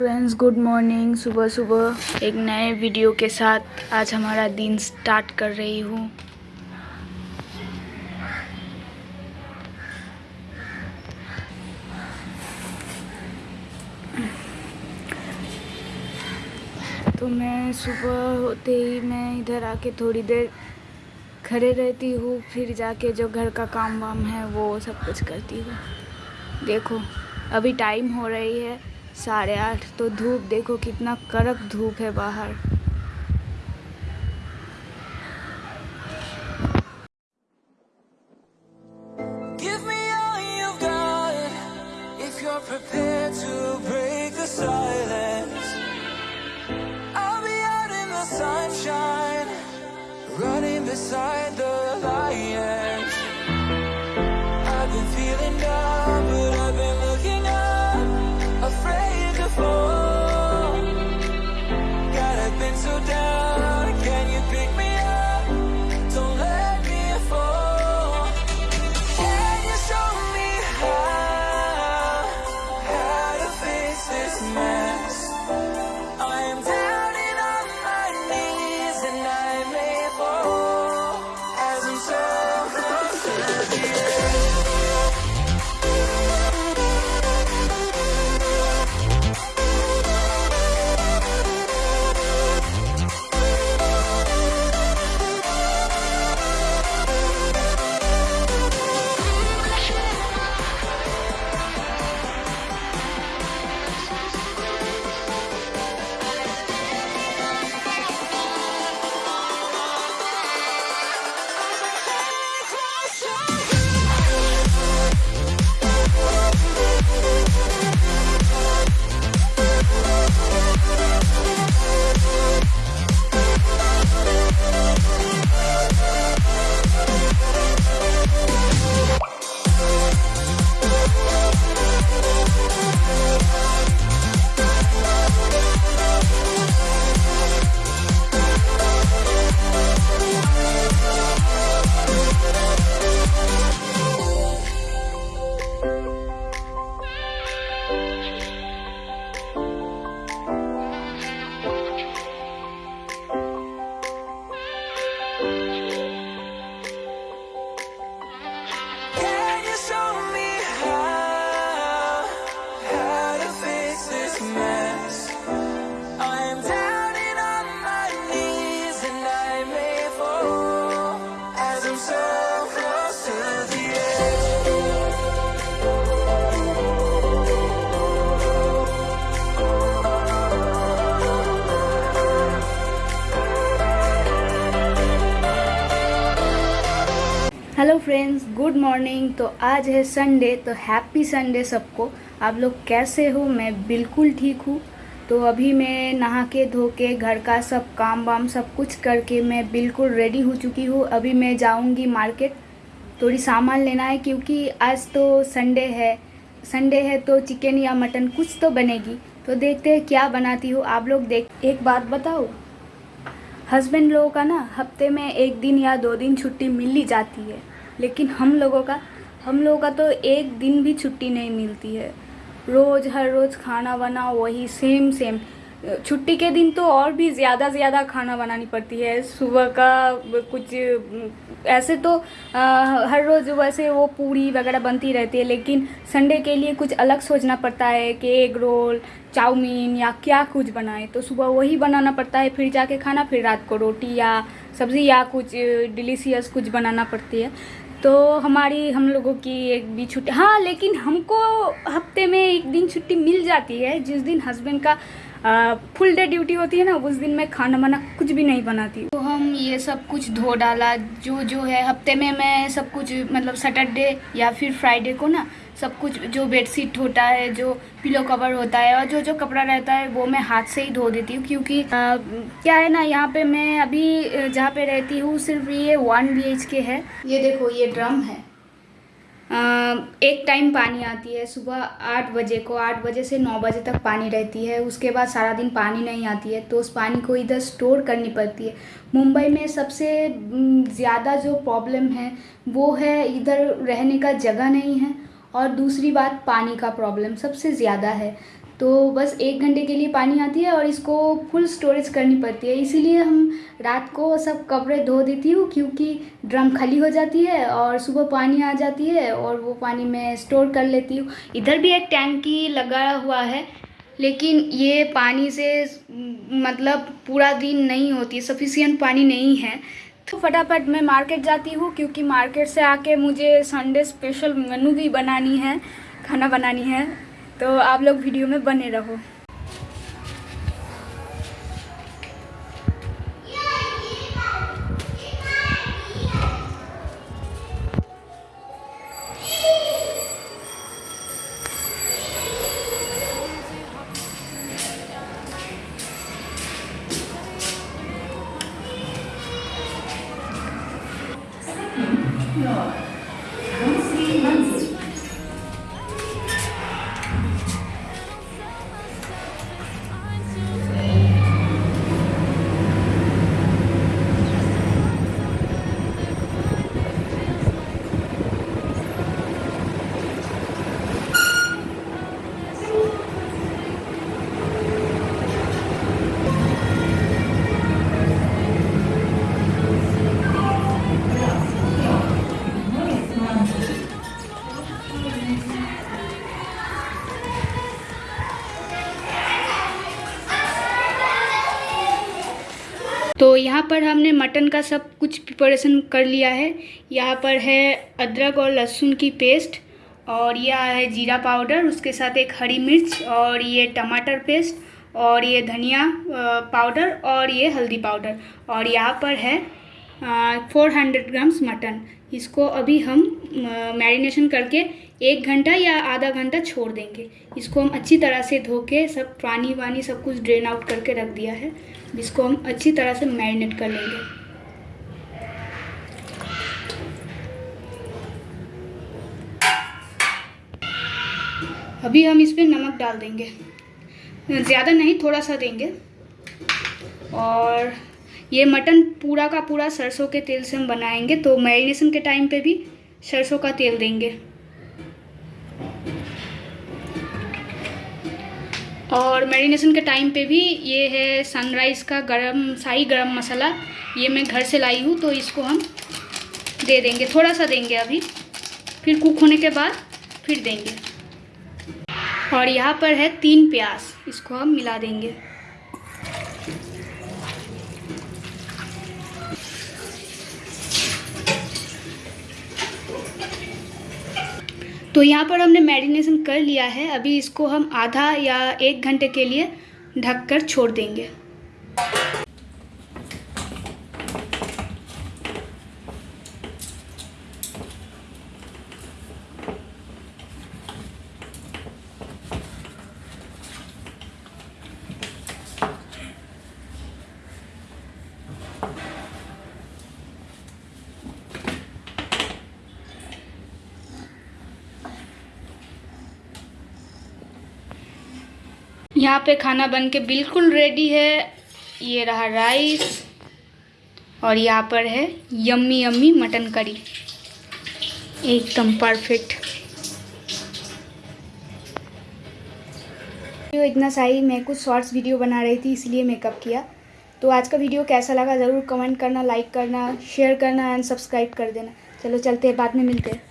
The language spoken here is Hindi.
फ्रेंड्स गुड मॉर्निंग सुबह सुबह एक नए वीडियो के साथ आज हमारा दिन स्टार्ट कर रही हूँ। तो मैं सुबह होते ही मैं इधर आके थोड़ी देर खड़े रहती हूँ, फिर जाके जो घर का काम वाम है वो सब कुछ करती हूँ। देखो, अभी टाइम हो रही है। साढ़े आठ तो धूप देखो कितना कड़क धूप है बाहर। Give me all hello friends, good morning. तो आज है संडे तो हैप्पी संडे सबको। आप लोग कैसे हो? मैं बिल्कुल ठीक हूँ। तो अभी मैं नहा के, धो के, घर का सब काम वाम सब कुछ करके मैं बिल्कुल रेडी हो चुकी हूँ। अभी मैं जाऊँगी मार्केट थोड़ी सामान लेना है क्योंकि आज तो संडे है। संडे है तो चिकन या मटन कुछ तो बनेगी। तो देखते हैं क्या बनाती हूँ। आप लोग देख एक बात बताओ। हस्बैंड लोगों का ना हफ़्ते में एक दिन या दो दिन छुट्टी मिल ही जाती है। लेकिन हम लोगों का, हम लोगों का तो एक दिन भी छुट्टी नहीं मिलती है। रोज़, हर रोज़ खाना बना वही सेम सेम छुट्टी के दिन तो और भी ज़्यादा ज़्यादा खाना बनानी पड़ती है। सुबह का कुछ ऐसे तो आ, हर रोज़ वैसे वो पूरी वगैरह बनती रहती है लेकिन संडे के लिए कुछ अलग सोचना पड़ता है कि एग रोल चाउमीन या क्या कुछ बनाए। तो सुबह वही बनाना पड़ता है फिर जाके खाना फिर रात को रोटी या सब्ज़ी या कुछ डिलीशियस कुछ बनाना पड़ती है। तो हमारी हम लोगों की एक भी छुट्टी हाँ लेकिन हमको हफ़्ते में एक दिन छुट्टी मिल जाती है जिस दिन हस्बैंड का फुल डे ड्यूटी होती है ना उस दिन मैं खाना वाना कुछ भी नहीं बनाती। तो हम ये सब कुछ धो डाला जो जो है हफ़्ते में मैं सब कुछ मतलब सैटरडे या फिर फ्राइडे को ना सब कुछ जो बेडशीट होता है जो पिलो कवर होता है और जो जो कपड़ा रहता है वो मैं हाथ से ही धो देती हूँ क्योंकि आ, क्या है ना यहाँ पे मैं अभी जहाँ पे रहती हूँ सिर्फ़ ये वन बी के है। ये देखो ये ड्रम है। एक टाइम पानी आती है, सुबह आठ बजे को, आठ बजे से नौ बजे तक पानी रहती है। उसके बाद सारा दिन पानी नहीं आती है तो उस पानी को इधर स्टोर करनी पड़ती है। मुंबई में सबसे ज़्यादा जो प्रॉब्लम है, वो है इधर रहने का जगह नहीं है और दूसरी बात पानी का प्रॉब्लम सबसे ज़्यादा है। तो बस एक घंटे के लिए पानी आती है और इसको फुल स्टोरेज करनी पड़ती है। इसीलिए हम रात को सब कपड़े धो देती हूँ क्योंकि ड्रम खाली हो जाती है और सुबह पानी आ जाती है और वो पानी मैं स्टोर कर लेती हूँ। इधर भी एक टैंकी लगा हुआ है, लेकिन ये पानी से मतलब पूरा दिन नहीं होती सफिशियंट पानी नहीं है। तो फटाफट मैं मार्केट जाती हूँ क्योंकि मार्केट से आके मुझे संडे स्पेशल मेनू भी बनानी है, खाना बनानी है। तो आप लोग वीडियो में बने रहो। तो यहाँ पर हमने मटन का सब कुछ प्रिपरेशन कर लिया है। यहाँ पर है अदरक और लहसुन की पेस्ट और यह है जीरा पाउडर उसके साथ एक हरी मिर्च और ये टमाटर पेस्ट और ये धनिया पाउडर और ये हल्दी पाउडर और यहाँ पर है फोर हंड्रेड ग्राम्स मटन इसको अभी हम मैरिनेशन करके एक घंटा या आधा घंटा छोड़ देंगे। इसको हम अच्छी तरह से धो के सब पानी वानी सब कुछ ड्रेन आउट करके रख दिया है। इसको हम अच्छी तरह से मैरिनेट कर लेंगे। अभी हम इस पर नमक डाल देंगे। ज़्यादा नहीं, थोड़ा सा देंगे। और ये मटन पूरा का पूरा सरसों के तेल से हम बनाएँगे। तो मैरिनेशन के टाइम पे भी सरसों का तेल देंगे। और मैरिनेशन के टाइम पे भी ये है सनराइज़ का गरम, शाही गरम मसाला। ये मैं घर से लाई हूँ तो इसको हम दे देंगे। थोड़ा सा देंगे अभी। फिर कुक होने के बाद फिर देंगे। और यहाँ पर है तीन प्याज। इसको हम मिला देंगे। तो यहाँ पर हमने मैरिनेशन कर लिया है। अभी इसको हम आधा या एक घंटे के लिए ढककर छोड़ देंगे। यहाँ पे खाना बन के बिल्कुल रेडी है। ये रहा राइस और यहाँ पर है यम्मी यम्मी मटन करी एकदम परफेक्ट वीडियो इतना सही मैं कुछ शॉर्ट्स वीडियो बना रही थी, इसलिए मेकअप किया। तो आज का वीडियो कैसा लगा ज़रूर कमेंट करना लाइक करना शेयर करना एंड सब्सक्राइब कर देना। चलो चलते हैं, बाद में मिलते हैं।